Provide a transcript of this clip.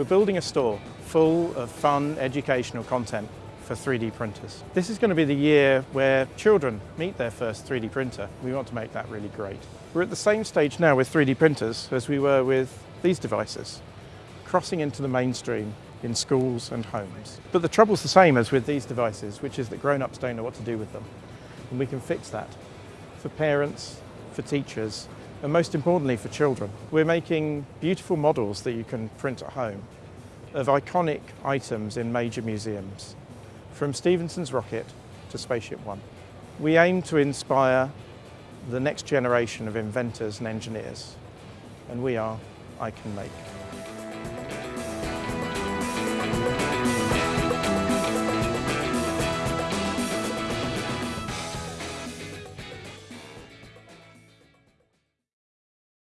We're building a store full of fun educational content for 3D printers. This is going to be the year where children meet their first 3D printer. We want to make that really great. We're at the same stage now with 3D printers as we were with these devices, crossing into the mainstream in schools and homes. But the trouble's the same as with these devices, which is that grown-ups don't know what to do with them. And we can fix that for parents, for teachers, and most importantly for children. We're making beautiful models that you can print at home of iconic items in major museums, from Stephenson's rocket to Spaceship One. We aim to inspire the next generation of inventors and engineers, and we are I Can Make.